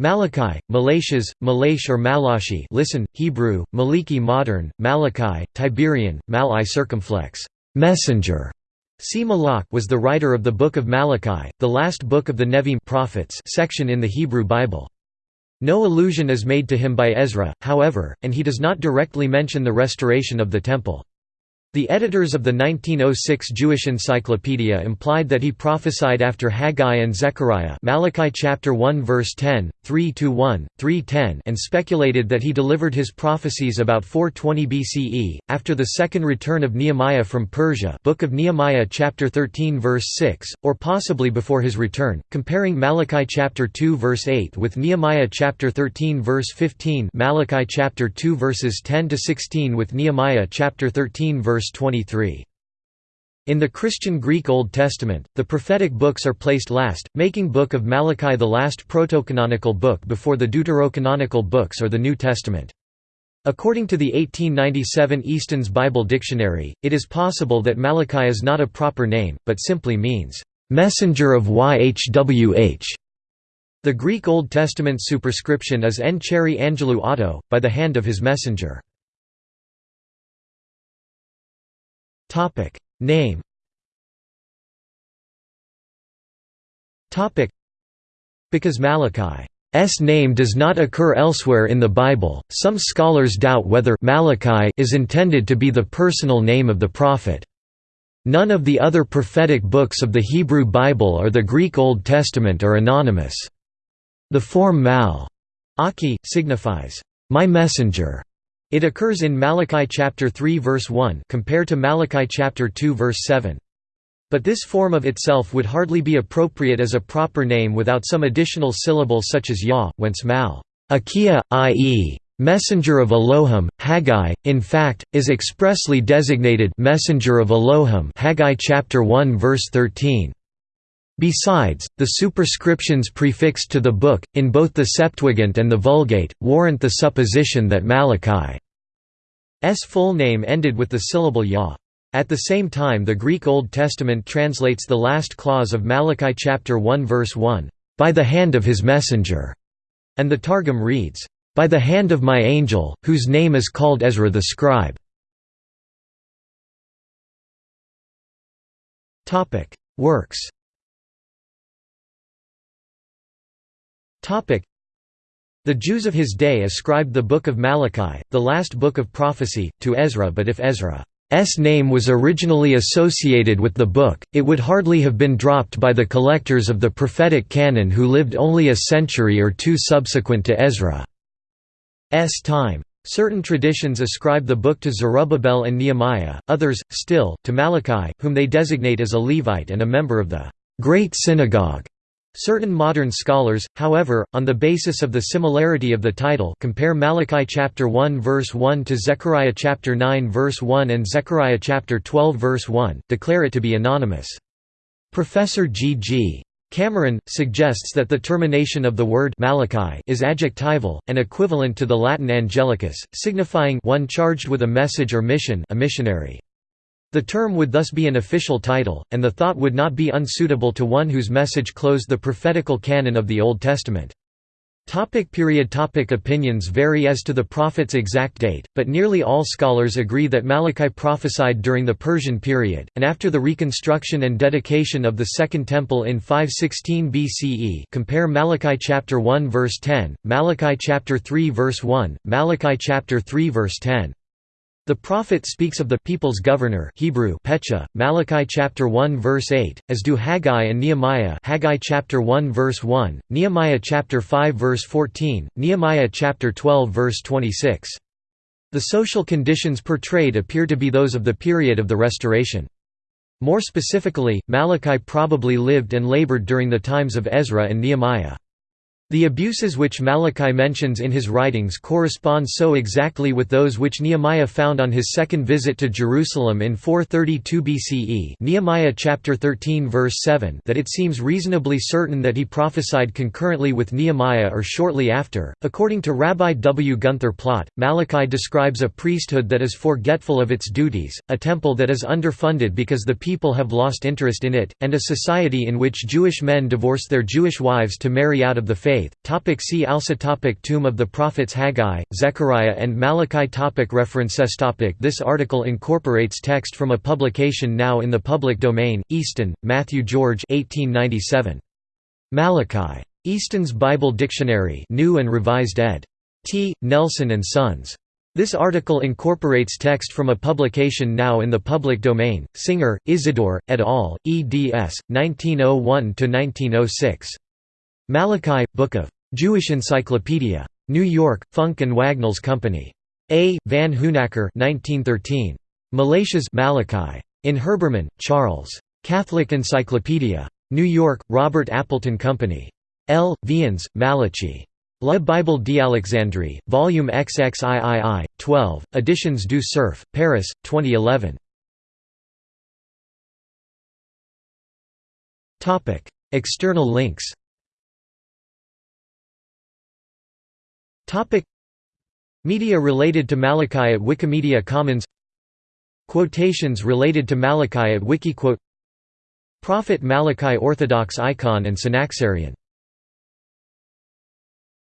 Malachi, Malachas, Malash or Malashi listen, Hebrew, Maliki modern, Malachi, Tiberian, Malai circumflex, messenger. See Malach was the writer of the Book of Malachi, the last book of the Nevi'im prophets section in the Hebrew Bible. No allusion is made to him by Ezra, however, and he does not directly mention the restoration of the Temple. The editors of the 1906 Jewish Encyclopedia implied that he prophesied after Haggai and Zechariah Malachi chapter 1 verse 10, 3-1, 3-10 and speculated that he delivered his prophecies about 420 BCE, after the second return of Nehemiah from Persia Book of Nehemiah chapter 13 verse 6, or possibly before his return, comparing Malachi chapter 2 verse 8 with Nehemiah chapter 13 verse 15 Malachi chapter 2 verses 10-16 with Nehemiah chapter 13 verse verse 23. In the Christian Greek Old Testament, the prophetic books are placed last, making Book of Malachi the last protocanonical book before the deuterocanonical books or the New Testament. According to the 1897 Easton's Bible Dictionary, it is possible that Malachi is not a proper name, but simply means, "...messenger of Yhwh". The Greek Old Testament superscription is En Cheri Angelou by the hand of his messenger. Topic Name Topic Because Malachi's name does not occur elsewhere in the Bible, some scholars doubt whether Malachi is intended to be the personal name of the prophet. None of the other prophetic books of the Hebrew Bible or the Greek Old Testament are anonymous. The form mal aki signifies, my messenger, it occurs in Malachi chapter 3 verse 1 compared to Malachi chapter 2 verse 7. But this form of itself would hardly be appropriate as a proper name without some additional syllable such as Yah, whence mal, Akia, i.e., messenger of Elohim, Haggai, in fact, is expressly designated messenger of Elohim Haggai chapter 1 verse 13. Besides, the superscriptions prefixed to the book, in both the Septuagint and the Vulgate, warrant the supposition that Malachi's full name ended with the syllable Yah. At the same time the Greek Old Testament translates the last clause of Malachi chapter 1 verse 1, "...by the hand of his messenger", and the Targum reads, "...by the hand of my angel, whose name is called Ezra the scribe". Works The Jews of his day ascribed the Book of Malachi, the last book of prophecy, to Ezra but if Ezra's name was originally associated with the book, it would hardly have been dropped by the collectors of the prophetic canon who lived only a century or two subsequent to Ezra's time. Certain traditions ascribe the book to Zerubbabel and Nehemiah, others, still, to Malachi, whom they designate as a Levite and a member of the Great Synagogue. Certain modern scholars, however, on the basis of the similarity of the title compare Malachi chapter 1 verse 1 to Zechariah chapter 9 verse 1 and Zechariah chapter 12 verse 1, declare it to be anonymous. Professor G. G. Cameron, suggests that the termination of the word Malachi is adjectival, and equivalent to the Latin angelicus, signifying one charged with a message or mission a missionary. The term would thus be an official title, and the thought would not be unsuitable to one whose message closed the prophetical canon of the Old Testament. Topic period topic Opinions vary as to the prophet's exact date, but nearly all scholars agree that Malachi prophesied during the Persian period, and after the reconstruction and dedication of the Second Temple in 516 BCE compare Malachi chapter 1 verse 10, Malachi chapter 3 verse 1, Malachi chapter 3 verse 10. The prophet speaks of the people's governor Hebrew Pecha, Malachi chapter 1 verse 8, as do Haggai and Nehemiah Haggai chapter 1 verse 1, Nehemiah chapter 5 verse 14, Nehemiah chapter 12 verse 26. The social conditions portrayed appear to be those of the period of the Restoration. More specifically, Malachi probably lived and labored during the times of Ezra and Nehemiah. The abuses which Malachi mentions in his writings correspond so exactly with those which Nehemiah found on his second visit to Jerusalem in 432 BCE Nehemiah chapter 13 verse 7 that it seems reasonably certain that he prophesied concurrently with Nehemiah or shortly after. According to Rabbi W. Gunther Plaut, Malachi describes a priesthood that is forgetful of its duties, a temple that is underfunded because the people have lost interest in it, and a society in which Jewish men divorce their Jewish wives to marry out of the faith faith. Topic see also topic Tomb of the Prophets Haggai, Zechariah and Malachi topic References topic This article incorporates text from a publication now in the public domain, Easton, Matthew George 1897. Malachi. Easton's Bible Dictionary New and Revised ed. T. Nelson and Sons. This article incorporates text from a publication now in the public domain, Singer, Isidore, et al., eds. 1901–1906. Malachi, Book of Jewish Encyclopedia. New York, Funk and Wagnalls Company. A. Van Hoonacker 1913. Malachias Malachi. In Herbermann, Charles. Catholic Encyclopedia. New York, Robert Appleton Company. L. Viens, Malachi. La Bible d'Alexandrie, Volume XXIII, 12, Editions du Cerf, Paris, 2011. External links Media related to Malachi at Wikimedia Commons. Quotations related to Malachi at Wikiquote. Prophet Malachi Orthodox icon and Synaxarion